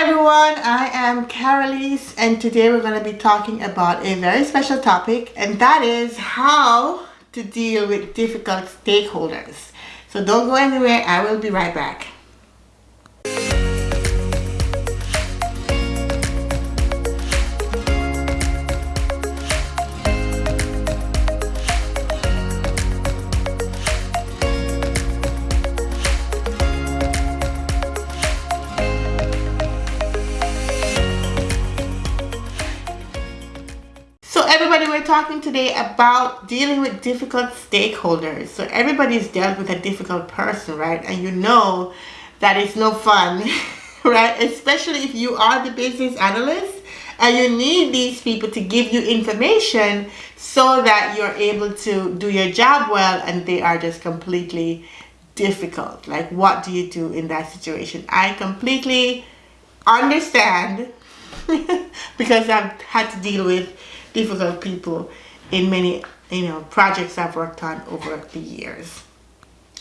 everyone, I am Carolise and today we're going to be talking about a very special topic and that is how to deal with difficult stakeholders. So don't go anywhere, I will be right back. Today about dealing with difficult stakeholders. So everybody's dealt with a difficult person right? And you know that it's no fun right? Especially if you are the business analyst and you need these people to give you information so that you're able to do your job well and they are just completely difficult. Like what do you do in that situation? I completely understand because I've had to deal with difficult people in many you know projects I've worked on over the years.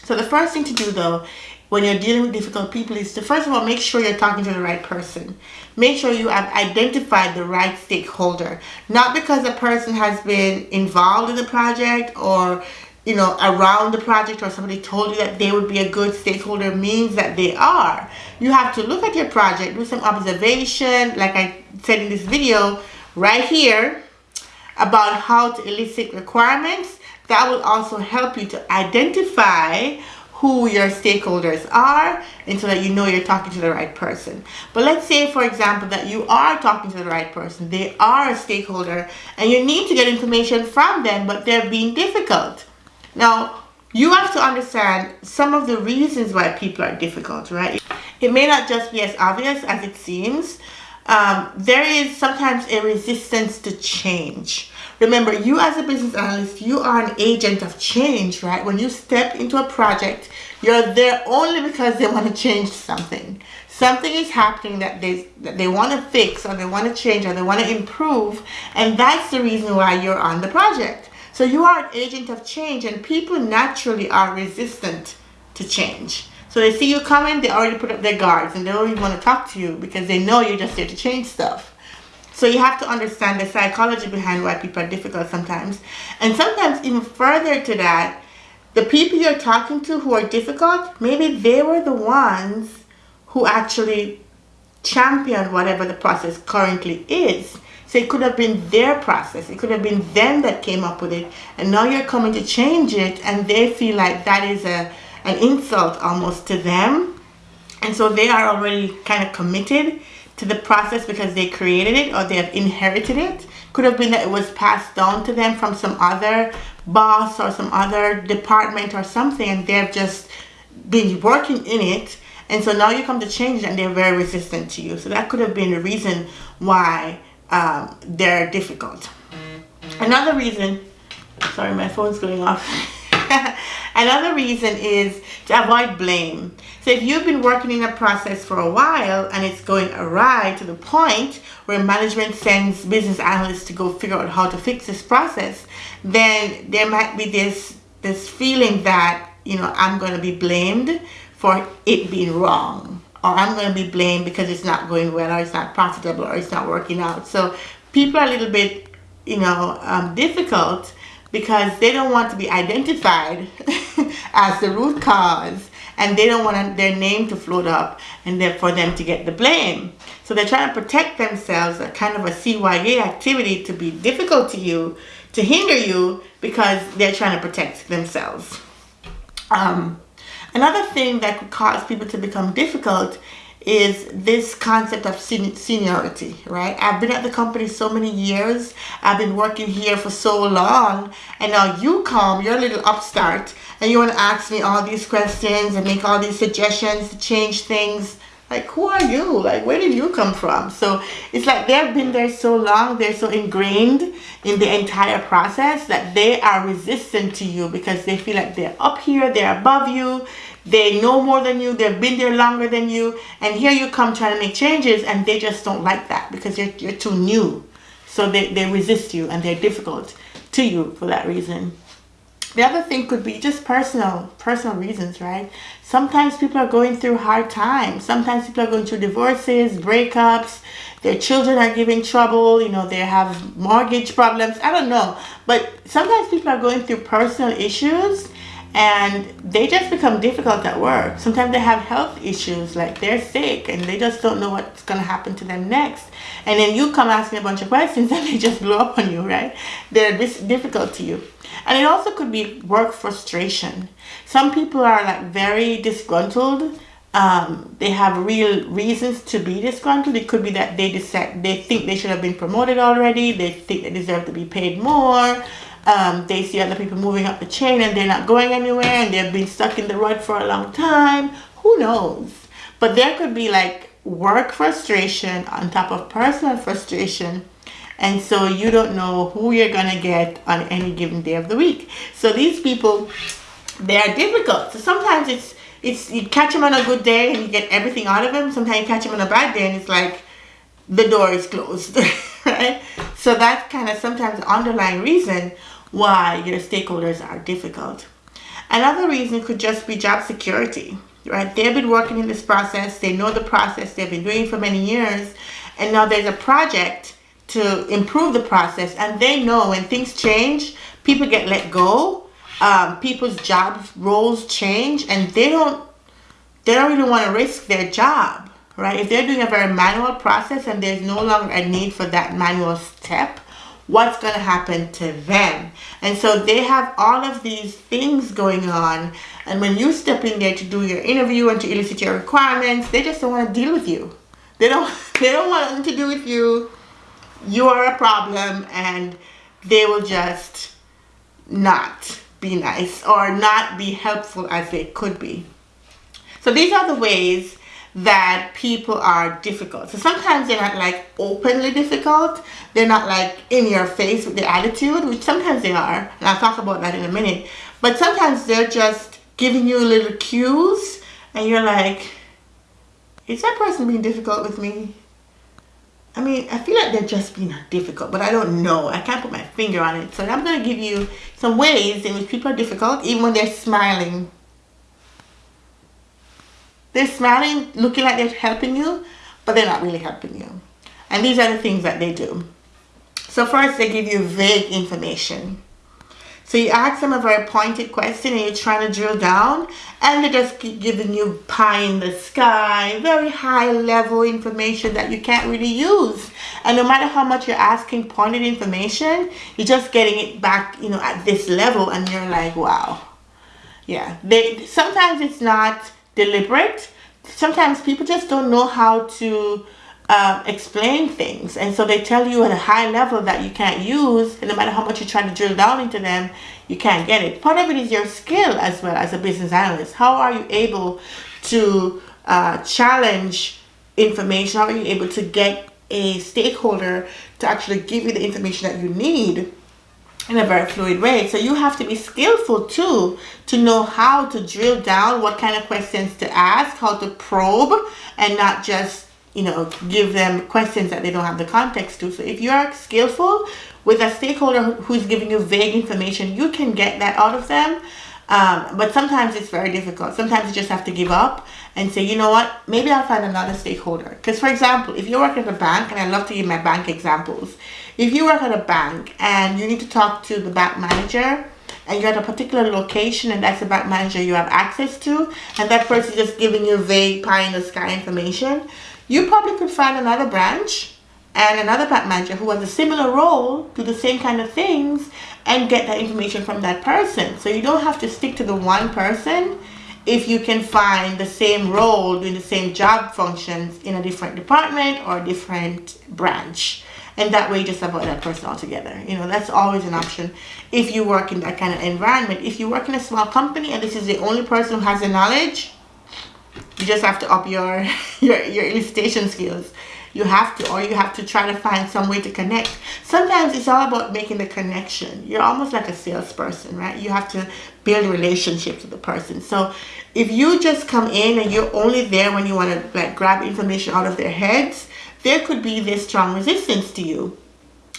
So the first thing to do though when you're dealing with difficult people is to first of all make sure you're talking to the right person. Make sure you have identified the right stakeholder. Not because a person has been involved in the project or you know around the project or somebody told you that they would be a good stakeholder means that they are. You have to look at your project, do some observation like I said in this video right here about how to elicit requirements. That will also help you to identify who your stakeholders are and so that you know you're talking to the right person. But let's say, for example, that you are talking to the right person. They are a stakeholder and you need to get information from them, but they're being difficult. Now, you have to understand some of the reasons why people are difficult, right? It may not just be as obvious as it seems, um, there is sometimes a resistance to change. Remember, you as a business analyst, you are an agent of change, right? When you step into a project, you're there only because they want to change something. Something is happening that they, that they want to fix or they want to change or they want to improve. And that's the reason why you're on the project. So you are an agent of change and people naturally are resistant to change. So they see you coming, they already put up their guards and they don't even want to talk to you because they know you're just there to change stuff. So you have to understand the psychology behind why people are difficult sometimes. And sometimes even further to that, the people you're talking to who are difficult, maybe they were the ones who actually championed whatever the process currently is. So it could have been their process. It could have been them that came up with it. And now you're coming to change it and they feel like that is a an insult almost to them. And so they are already kind of committed to the process because they created it or they have inherited it. Could have been that it was passed down to them from some other boss or some other department or something and they've just been working in it and so now you come to change and they're very resistant to you. So that could have been the reason why um, they're difficult. Another reason, sorry my phone's going off. Another reason is to avoid blame. So if you've been working in a process for a while and it's going awry to the point where management sends business analysts to go figure out how to fix this process, then there might be this this feeling that, you know, I'm going to be blamed for it being wrong or I'm going to be blamed because it's not going well or it's not profitable or it's not working out. So people are a little bit, you know, um, difficult because they don't want to be identified as the root cause and they don't want their name to float up and for them to get the blame. So they're trying to protect themselves, a kind of a CYA activity to be difficult to you, to hinder you because they're trying to protect themselves. Um, another thing that could cause people to become difficult is this concept of seniority, right? I've been at the company so many years. I've been working here for so long. And now you come, you're a little upstart, and you want to ask me all these questions and make all these suggestions to change things. Like, who are you? Like, where did you come from? So it's like they've been there so long, they're so ingrained in the entire process that they are resistant to you because they feel like they're up here, they're above you, they know more than you, they've been there longer than you, and here you come trying to make changes and they just don't like that because you're, you're too new. So they, they resist you and they're difficult to you for that reason. the other thing could be just personal personal reasons right? Sometimes people are going through hard times. Sometimes people are going through divorces breakups. Their children are giving trouble. You know they have mortgage problems. I don't know. But sometimes people are going through personal issues and they just become difficult at work sometimes they have health issues like they're sick and they just don't know what's going to happen to them next and then you come asking a bunch of questions and they just blow up on you right they're difficult to you and it also could be work frustration. Some people are like very disgruntled. Um, they have real reasons to be disgruntled. It could be that they decide they think they should have been promoted already. They think they deserve to be paid more. Um, they see other people moving up the chain and they're not going anywhere and they've been stuck in the rut for a long time. Who knows? But there could be like work frustration on top of personal frustration. And so you don't know who you're gonna get on any given day of the week. So these people they are difficult. So sometimes it's it's you catch them on a good day and you get everything out of them sometimes you catch them on a bad day and it's like the door is closed right? So that's kind of sometimes the underlying reason why your stakeholders are difficult. Another reason could just be job security right? They've been working in this process they know the process they've been doing for many years and now there's a project to improve the process and they know when things change people get let go um, people's job roles change and they don't they don't really want to risk their job right? If they're doing a very manual process and there's no longer a need for that manual step what's going to happen to them. And so they have all of these things going on. And when you step in there to do your interview and to elicit your requirements they just don't want to deal with you. They don't they don't want nothing to do with you. You are a problem and they will just not be nice or not be helpful as they could be. So these are the ways that people are difficult. So sometimes they're not like openly difficult. They're not like in your face with their attitude, which sometimes they are. And I'll talk about that in a minute. But sometimes they're just giving you little cues and you're like, is that person being difficult with me? I mean, I feel like they're just being difficult, but I don't know. I can't put my finger on it. So I'm going to give you some ways in which people are difficult, even when they're smiling. They're smiling, looking like they're helping you, but they're not really helping you. And these are the things that they do. So first, they give you vague information. So you ask them a very pointed question and you're trying to drill down and they just keep giving you pie in the sky, very high level information that you can't really use. And no matter how much you're asking pointed information, you're just getting it back, you know, at this level and you're like, wow. Yeah, they sometimes it's not deliberate. Sometimes people just don't know how to um, explain things. And so they tell you at a high level that you can't use and no matter how much you're trying to drill down into them you can't get it. Part of it is your skill as well as a business analyst. How are you able to uh, challenge information? How are you able to get a stakeholder to actually give you the information that you need in a very fluid way. So you have to be skillful too to know how to drill down, what kind of questions to ask, how to probe, and not just you know, give them questions that they don't have the context to. So if you are skillful with a stakeholder who's giving you vague information, you can get that out of them. Um, but sometimes it's very difficult. Sometimes you just have to give up and say, you know what, maybe I'll find another stakeholder. Because for example, if you work at a bank, and I love to give my bank examples. If you work at a bank and you need to talk to the bank manager, and you're at a particular location and that's the bank manager you have access to and that person is just giving you vague pie in the sky information you probably could find another branch and another bank manager who has a similar role, do the same kind of things, and get that information from that person. So you don't have to stick to the one person if you can find the same role doing the same job functions in a different department or a different branch. And that way you just avoid that person altogether. You know, that's always an option. If you work in that kind of environment. If you work in a small company and this is the only person who has the knowledge, you just have to up your your, your elicitation skills. You have to or you have to try to find some way to connect. Sometimes it's all about making the connection. You're almost like a salesperson right? You have to build relationships with the person. So if you just come in and you're only there when you want to like grab information out of their heads there could be this strong resistance to you.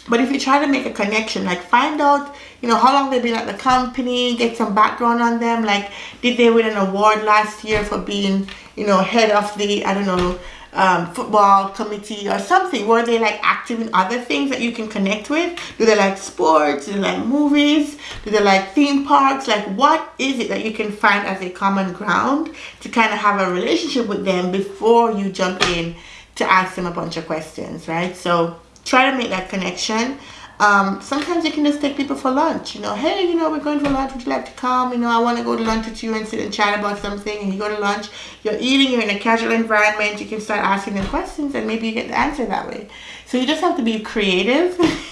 But if you try to make a connection, like find out, you know, how long they've been at the company, get some background on them, like did they win an award last year for being, you know, head of the, I don't know, um, football committee or something? Were they like active in other things that you can connect with? Do they like sports? Do they like movies? Do they like theme parks? Like what is it that you can find as a common ground to kind of have a relationship with them before you jump in to ask them a bunch of questions right? So try to make that connection. Um, sometimes you can just take people for lunch you know hey you know we're going for lunch. Would you like to come? You know I want to go to lunch with you and sit and chat about something. And you go to lunch you're eating you're in a casual environment you can start asking them questions and maybe you get the answer that way. So you just have to be creative.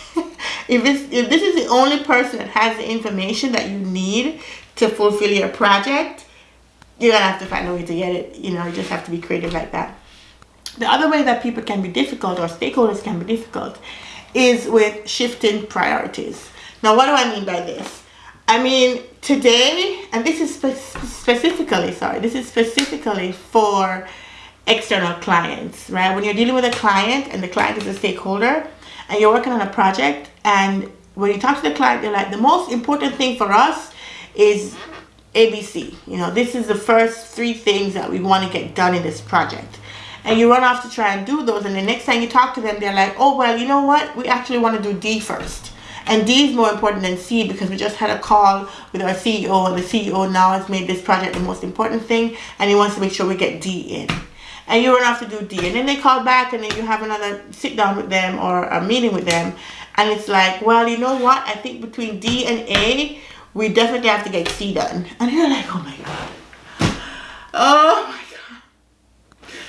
If this if this is the only person that has the information that you need to fulfill your project you're gonna have to find a way to get it. You know you just have to be creative like that the other way that people can be difficult or stakeholders can be difficult is with shifting priorities. Now, what do I mean by this? I mean, today, and this is spe specifically, sorry, this is specifically for external clients, right? When you're dealing with a client and the client is a stakeholder and you're working on a project and when you talk to the client, they're like, the most important thing for us is ABC. You know, this is the first three things that we want to get done in this project and you run off to try and do those and the next time you talk to them they're like oh well you know what? We actually want to do D first. And D is more important than C because we just had a call with our CEO and the CEO now has made this project the most important thing and he wants to make sure we get D in. And you run off to do D and then they call back and then you have another sit down with them or a meeting with them and it's like well you know what? I think between D and A we definitely have to get C done. And you're like oh my god. Oh my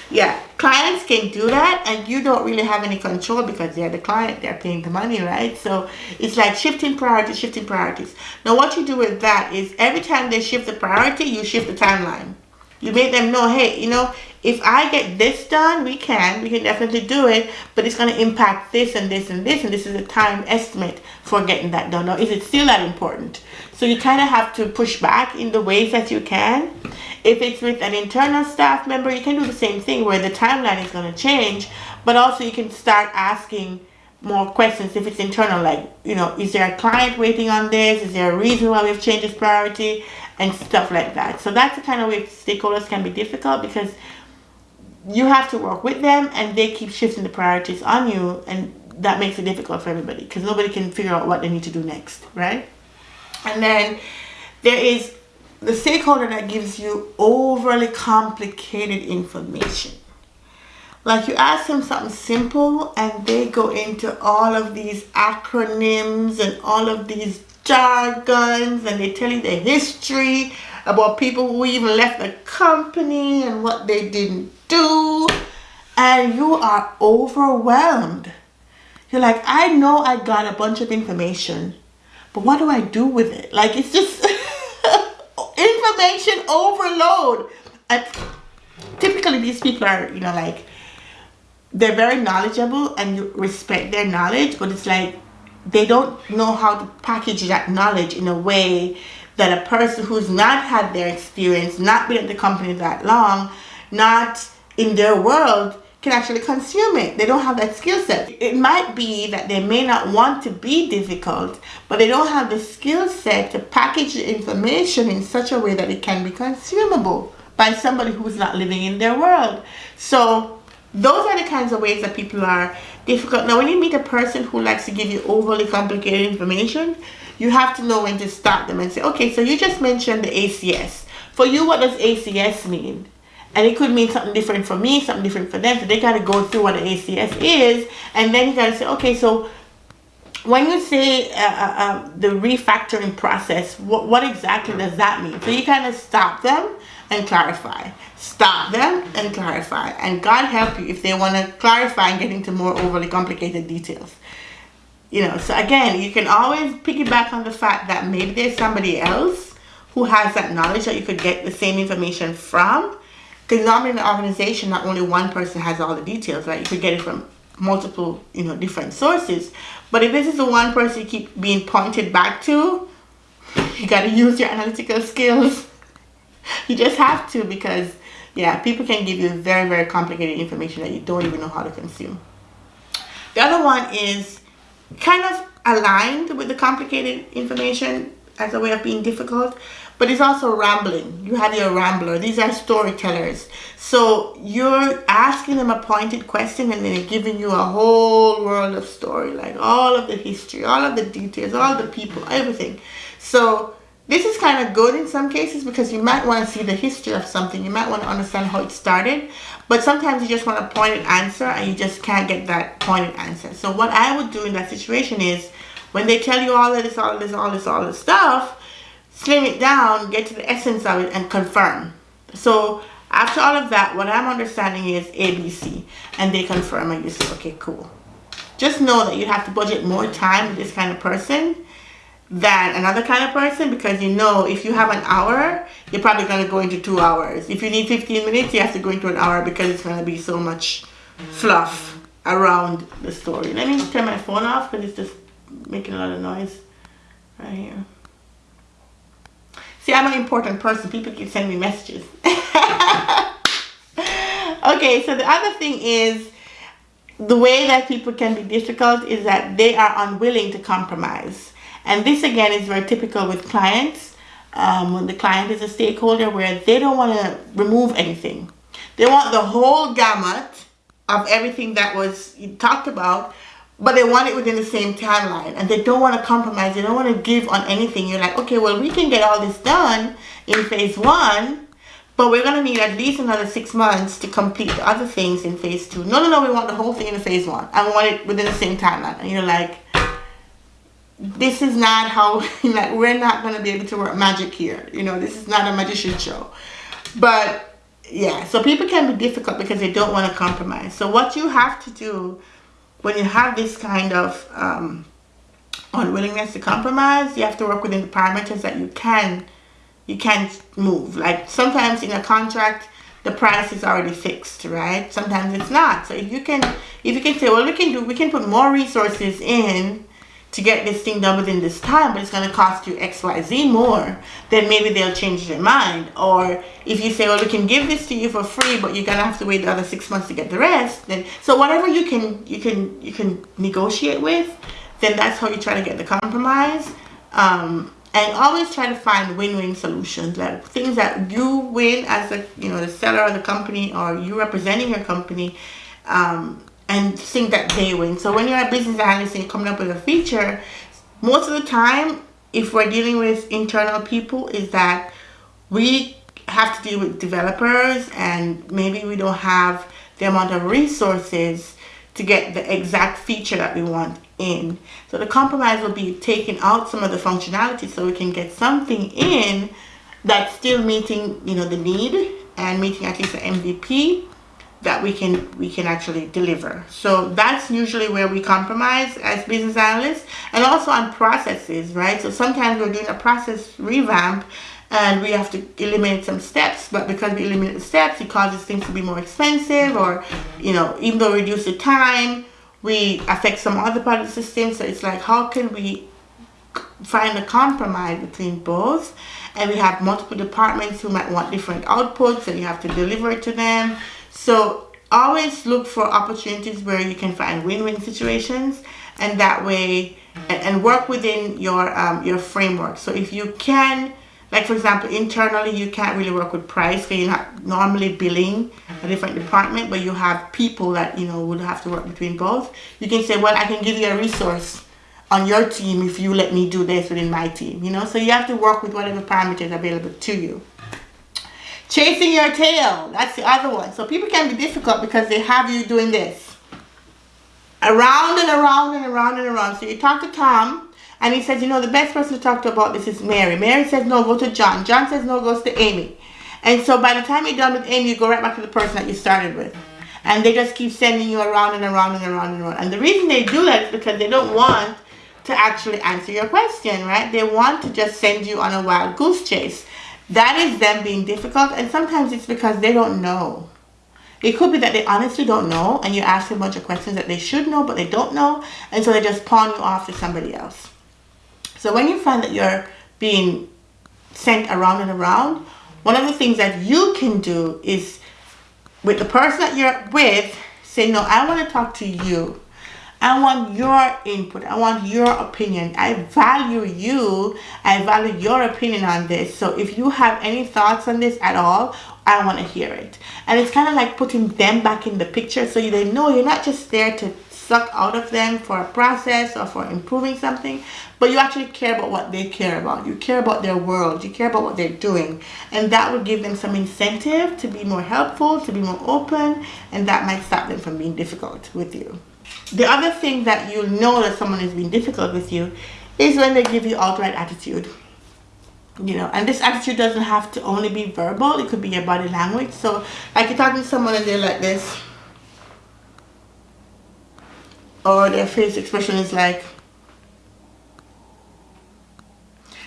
yeah clients can do that and you don't really have any control because they're the client they're paying the money right? So it's like shifting priorities shifting priorities. Now what you do with that is every time they shift the priority you shift the timeline. You make them know hey you know if I get this done we can we can definitely do it but it's going to impact this and this and this and this is a time estimate for getting that done now is it still that important so you kind of have to push back in the ways that you can if it's with an internal staff member, you can do the same thing where the timeline is going to change, but also you can start asking more questions if it's internal, like, you know, is there a client waiting on this? Is there a reason why we've changed this priority? And stuff like that. So that's the kind of way stakeholders can be difficult because you have to work with them and they keep shifting the priorities on you and that makes it difficult for everybody because nobody can figure out what they need to do next, right? And then there is the stakeholder that gives you overly complicated information. Like you ask them something simple and they go into all of these acronyms and all of these jargons and they tell you the history about people who even left the company and what they didn't do and you are overwhelmed. You're like, I know I got a bunch of information, but what do I do with it? Like it's just information overload. And typically these people are, you know, like, they're very knowledgeable and you respect their knowledge, but it's like they don't know how to package that knowledge in a way that a person who's not had their experience, not been at the company that long, not in their world, can actually consume it. They don't have that skill set. It might be that they may not want to be difficult, but they don't have the skill set to package the information in such a way that it can be consumable by somebody who's not living in their world. So those are the kinds of ways that people are difficult. Now when you meet a person who likes to give you overly complicated information, you have to know when to stop them and say, okay, so you just mentioned the ACS. For you, what does ACS mean? and it could mean something different for me, something different for them. So they got to go through what an ACS is, and then you got to say, okay, so when you say uh, uh, uh, the refactoring process, what, what exactly does that mean? So you kind of stop them and clarify. Stop them and clarify. And God help you if they want to clarify and get into more overly complicated details. You know, so again, you can always piggyback on the fact that maybe there's somebody else who has that knowledge that you could get the same information from because normally in an organization, not only one person has all the details, right? You could get it from multiple, you know, different sources. But if this is the one person you keep being pointed back to, you got to use your analytical skills. you just have to because, yeah, people can give you very, very complicated information that you don't even know how to consume. The other one is kind of aligned with the complicated information as a way of being difficult but it's also rambling. You have your rambler. These are storytellers. So you're asking them a pointed question and they're giving you a whole world of story, like all of the history, all of the details, all the people, everything. So this is kind of good in some cases because you might want to see the history of something. You might want to understand how it started. But sometimes you just want a pointed answer and you just can't get that pointed answer. So what I would do in that situation is when they tell you all of this, all of this, all this, all this stuff, slim it down, get to the essence of it, and confirm. So after all of that, what I'm understanding is ABC, and they confirm, and you say, okay, cool. Just know that you have to budget more time with this kind of person than another kind of person because you know if you have an hour, you're probably going to go into two hours. If you need 15 minutes, you have to go into an hour because it's going to be so much fluff around the story. Let me turn my phone off because it's just making a lot of noise right here. See, I'm an important person. People keep sending me messages. okay, so the other thing is the way that people can be difficult is that they are unwilling to compromise. And this again is very typical with clients. Um, when the client is a stakeholder where they don't want to remove anything. They want the whole gamut of everything that was talked about but they want it within the same timeline and they don't want to compromise they don't want to give on anything. You're like okay well we can get all this done in phase one but we're going to need at least another six months to complete the other things in phase two. No no no we want the whole thing in phase one and we want it within the same timeline. And you're like this is not how like we're not going to be able to work magic here you know this is not a magician show. But yeah so people can be difficult because they don't want to compromise. So what you have to do when you have this kind of um, unwillingness to compromise, you have to work within the parameters that you can you can't move. Like sometimes in a contract, the price is already fixed, right? Sometimes it's not. So if you can if you can say, well, we can do we can put more resources in to get this thing done within this time, but it's going to cost you XYZ more, then maybe they'll change their mind. Or if you say, well, we can give this to you for free, but you're going to have to wait the other six months to get the rest, then, so whatever you can, you can, you can negotiate with, then that's how you try to get the compromise. Um, and always try to find win-win solutions, like things that you win as a, you know, the seller of the company or you representing your company, um, and think that they win. So when you're a business analyst and coming up with a feature, most of the time, if we're dealing with internal people, is that we have to deal with developers and maybe we don't have the amount of resources to get the exact feature that we want in. So the compromise will be taking out some of the functionality so we can get something in that's still meeting, you know, the need and meeting at least the MVP that we can we can actually deliver. So that's usually where we compromise as business analysts and also on processes right? So sometimes we're doing a process revamp and we have to eliminate some steps but because we eliminate the steps it causes things to be more expensive or you know even though we reduce the time we affect some other part of the system. So it's like how can we find a compromise between both? And we have multiple departments who might want different outputs and you have to deliver it to them so always look for opportunities where you can find win-win situations and that way and, and work within your um, your framework. So if you can like for example internally you can't really work with price because you're not normally billing a different department but you have people that you know would have to work between both you can say well I can give you a resource on your team if you let me do this within my team you know so you have to work with whatever parameters available to you Chasing your tail. That's the other one. So people can be difficult because they have you doing this. Around and around and around and around. So you talk to Tom and he says, you know, the best person to talk to about this is Mary. Mary says, no, go to John. John says, no, goes to Amy. And so by the time you're done with Amy, you go right back to the person that you started with. And they just keep sending you around and around and around and around. And the reason they do that is because they don't want to actually answer your question, right? They want to just send you on a wild goose chase that is them being difficult and sometimes it's because they don't know. It could be that they honestly don't know and you ask a bunch of questions that they should know but they don't know and so they just pawn you off to somebody else. So when you find that you're being sent around and around one of the things that you can do is with the person that you're with say no I want to talk to you I want your input. I want your opinion. I value you. I value your opinion on this. So if you have any thoughts on this at all, I want to hear it. And it's kind of like putting them back in the picture so they know you're not just there to suck out of them for a process or for improving something, but you actually care about what they care about. You care about their world. You care about what they're doing. And that would give them some incentive to be more helpful, to be more open, and that might stop them from being difficult with you. The other thing that you'll know that someone is being difficult with you is when they give you outright attitude. You know, and this attitude doesn't have to only be verbal, it could be your body language. So, like you're talking to someone and they're like this, or their face expression is like,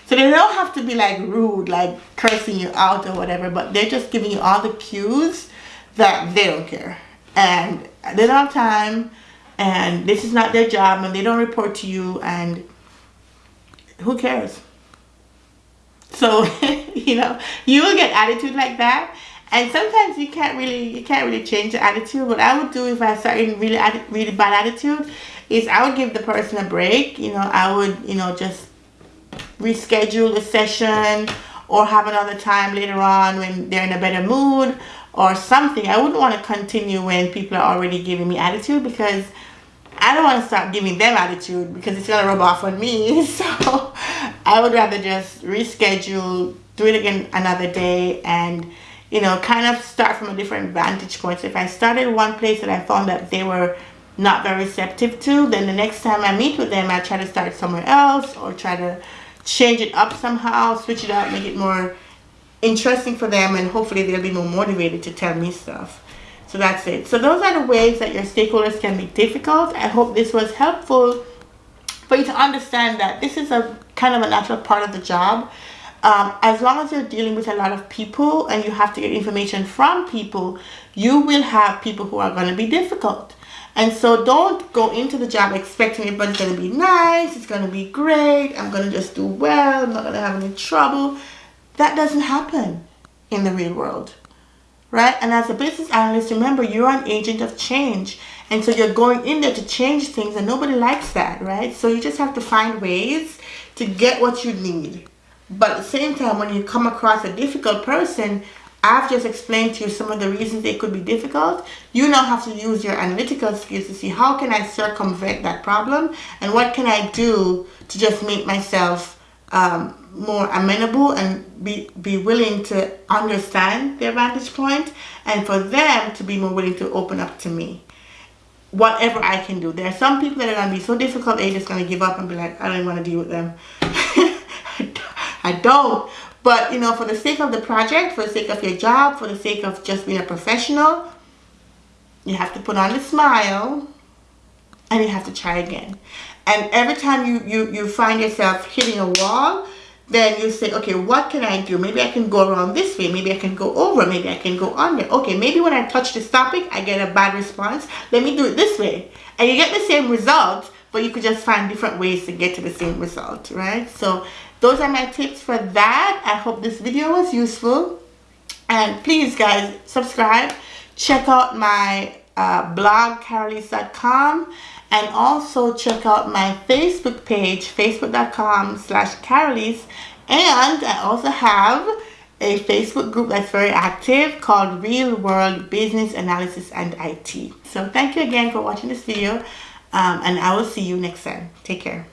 so they don't have to be like rude, like cursing you out or whatever, but they're just giving you all the cues that they don't care. And they don't have time and this is not their job and they don't report to you and who cares? So you know you will get attitude like that and sometimes you can't really you can't really change the attitude. What i would do if i started really really bad attitude is i would give the person a break you know i would you know just reschedule a session or have another time later on when they're in a better mood or something. I wouldn't want to continue when people are already giving me attitude because I don't want to start giving them attitude because it's going to rub off on me. So I would rather just reschedule, do it again another day and, you know, kind of start from a different vantage point. So if I started one place and I found that they were not very receptive to, then the next time I meet with them, I try to start somewhere else or try to change it up somehow, switch it up, make it more interesting for them and hopefully they'll be more motivated to tell me stuff. So that's it. So those are the ways that your stakeholders can be difficult. I hope this was helpful for you to understand that this is a kind of a natural part of the job. Um, as long as you're dealing with a lot of people and you have to get information from people, you will have people who are going to be difficult. And so don't go into the job expecting everybody's going to be nice, it's going to be great, I'm going to just do well, I'm not going to have any trouble. That doesn't happen in the real world right? And as a business analyst, remember you're an agent of change. And so you're going in there to change things and nobody likes that, right? So you just have to find ways to get what you need. But at the same time, when you come across a difficult person, I've just explained to you some of the reasons they could be difficult. You now have to use your analytical skills to see how can I circumvent that problem and what can I do to just make myself um, more amenable and be, be willing to understand their vantage point and for them to be more willing to open up to me whatever I can do. There are some people that are going to be so difficult they're just going to give up and be like, I don't want to deal with them. I don't. But, you know, for the sake of the project, for the sake of your job, for the sake of just being a professional, you have to put on a smile and you have to try again. And every time you, you, you find yourself hitting a wall, then you say, okay, what can I do? Maybe I can go around this way. Maybe I can go over. Maybe I can go under. Okay, maybe when I touch this topic, I get a bad response. Let me do it this way. And you get the same result, but you could just find different ways to get to the same result, right? So those are my tips for that. I hope this video was useful. And please, guys, subscribe. Check out my uh, blog, carolise.com and also check out my Facebook page, facebook.com slash Carolise. And I also have a Facebook group that's very active called Real World Business Analysis and IT. So thank you again for watching this video um, and I will see you next time. Take care.